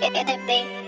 It, it, it,